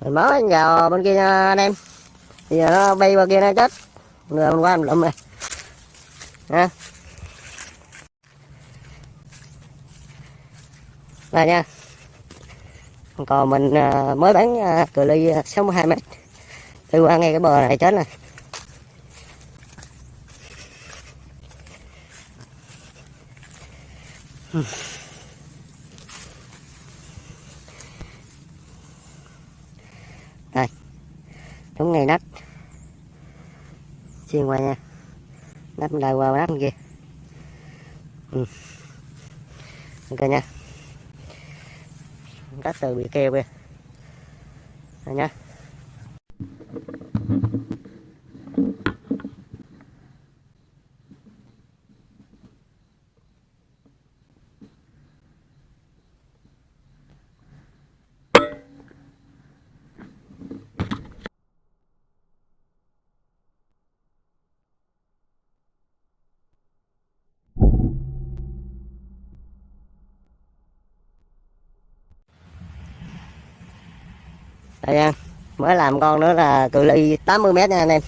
mình mới vào bên kia nha, anh em. Bây giờ nó bay qua kia nó chết. Rồi mình qua mình lụm này. Ha đây nha. Còn mình à, mới bán à, cự ly à, 62 mét. Đi qua ngay cái bờ này chết này Hmm. Đúng ngay nách xuyên qua nha. Nách đây qua nách kia. Ừ. ok nha. Cắt từ bị keo kìa. Nha đây nha mới làm con nữa là cự ly 80 mét nha anh em.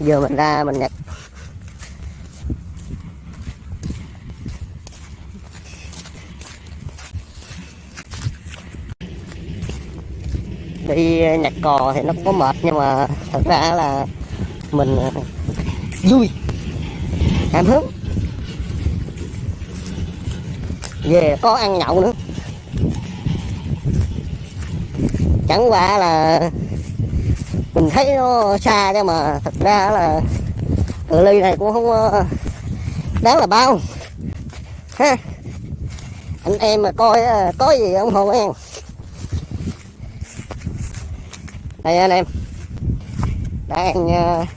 Giờ mình ra mình nhặt. Đi nhặt cò thì nó có mệt, nhưng mà thật ra là mình ờ, vui. Cảm hứng. Về có ăn nhậu nữa. Chẳng qua là mình thấy nó xa chứ mà thật ra là cự ly này cũng không ờ, đáng là bao. Ha. Anh em mà coi ờ, có gì ủng hộ em. Đây anh em. Đang ờ, uh,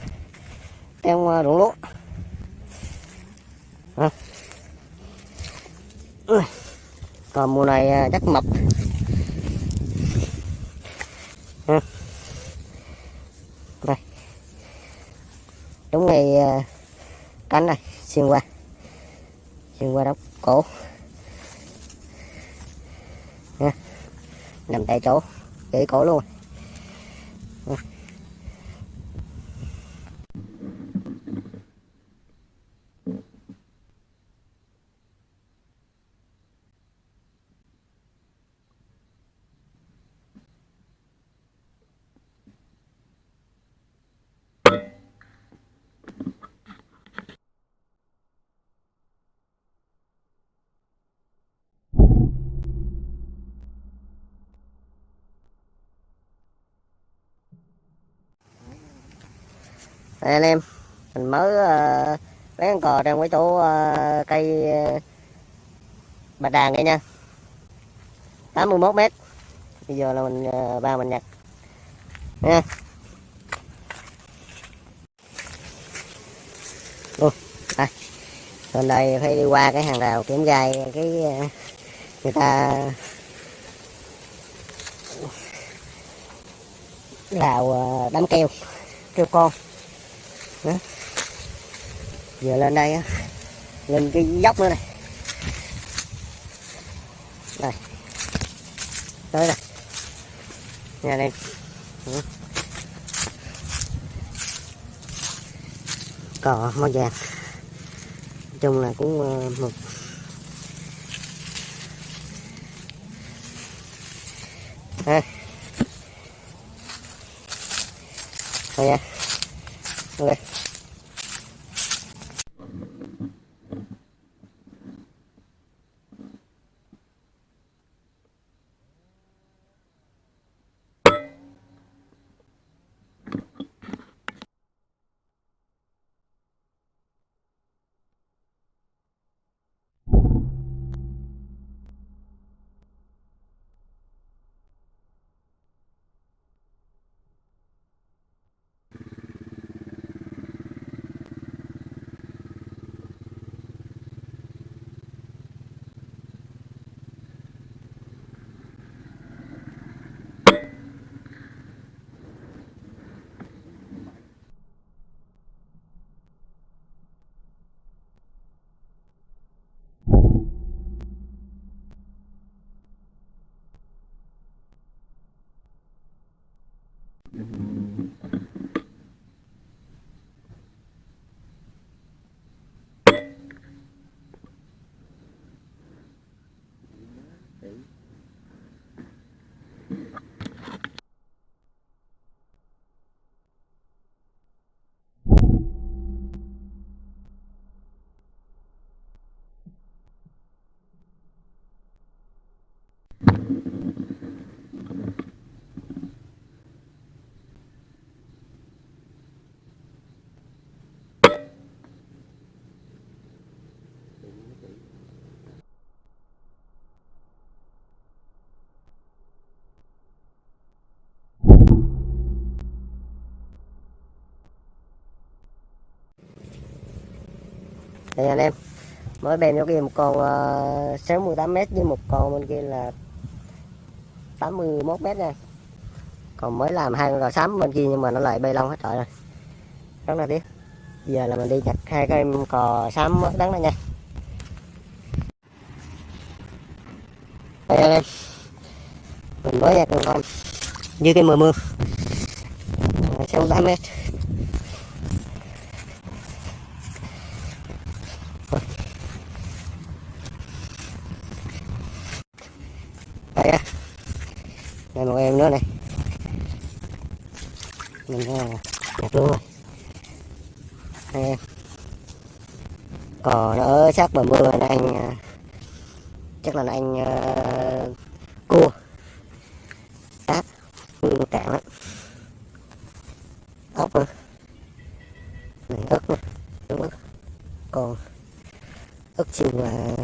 đang ruộng lúa. Còn mùa này chắc mập ha. đây đúng ngày ờ, cánh này, xuyên qua xuyên qua đốc cổ ha. nằm tại chỗ, gãy cổ luôn Ha. Đây anh em mình mới ờ, uh, bán cò trong cái chỗ uh, cây uh, bạch đàn này nha. 81 mét. Bây giờ là mình uh, vào mình nhặt. Nha. Ủa, đây. Lên đây phải đi qua cái hàng rào kiểm gai cái uh, người ta rào uh, đám keo keo con đó. giờ lên đây á. Lên cái dốc nữa này. Đây. Tới đây. Nhà đây. Cỏ cò, màu vàng. Nói chung là cũng ờ, một ha đây nha thì đây anh em. Mới bên cho kia một con uh, 68 m với một con bên kia là 81 m nha. Còn mới làm hai con cò sắm bên kia nhưng mà nó lại bê lông hết trời rồi. Rất là tiếc. Giờ là mình đi chặt hai cái em cò sắm đắng này nha. Đây anh em. Mình mới nhặt con con như cái mưa mưa. Sáu tám mét. Đây á đây một em nữa này. Mình nhặt luôn rồi hai em. Cò nó ở sát bờ mưa này anh à, chắc là anh uh, cua. Cá cua cạn lắm. Ốc nữa. Này ức nữa. Đúng ớt còn ức chiên là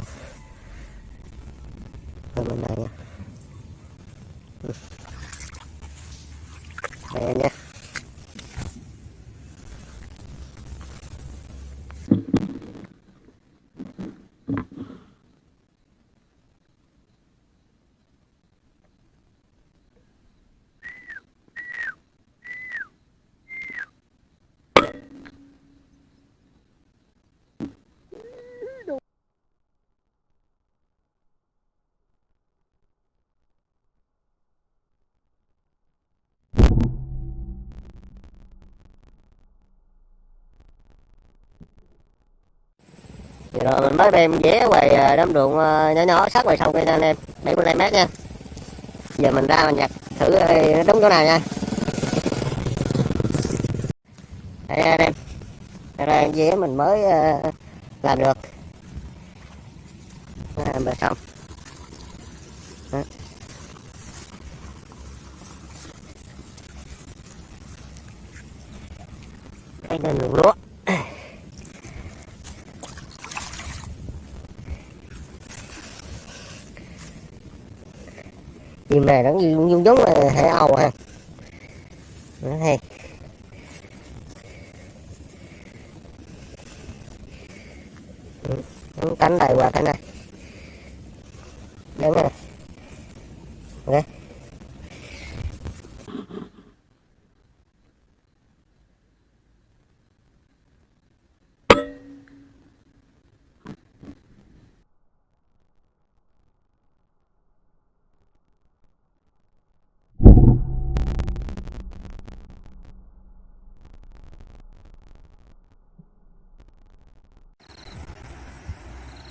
rồi mình mới đem vé quầy à, đám ruộng à, nhỏ nhỏ sát ngoài sông cây anh em. 75 mét nha. Giờ mình ra mình nhặt thử à, nó đúng chỗ nào nha. Đây anh em đây vé mình mới làm được. À, bờ sông Đó. đây là ruộng lúa. Chim này nó giống giống giống là hải âu ha à. nó hay. Cánh này qua cánh này đúng rồi ok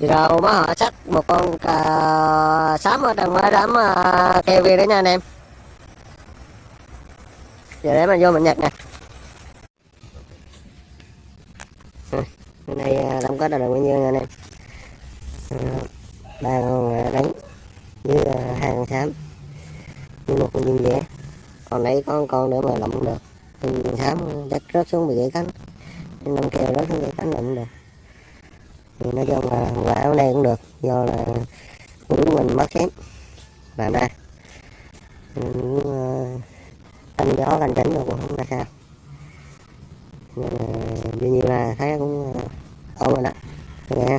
rồi má mới họ sắt một con cà sám ở trong cái đám uh, keo kia đó nha anh em. Giờ để mình vô mình nhặt nè. Ừ, cái này uh, đóng là được bao nhiêu nha anh em. Ờ, ba con à, đánh với hai con sám với một con dương dẻ còn đấy có con con nữa mà lộng được. Con sám chắc rớt xuống bị gãy cánh. Năm kèo rớt xuống gãy cánh lộng được thì nói chung là quả ở đây cũng được do là của mình mất xém là ba ờ, cũng thanh gió lành chỉnh rồi cũng không ra sao. Nên là, là thấy cũng ờ, ổn rồi đó. Nha